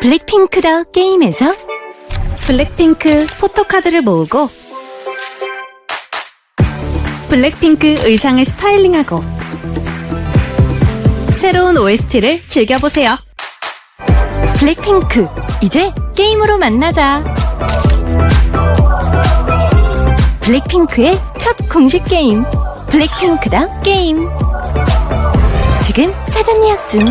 블랙핑크 더 게임에서 블랙핑크 포토카드를 모으고 블랙핑크 의상을 스타일링하고 새로운 OST를 즐겨보세요. 블랙핑크, 이제 게임으로 만나자. 블랙핑크의 첫 공식 게임, 블랙핑크 더 게임. 지금 사전 예약 중.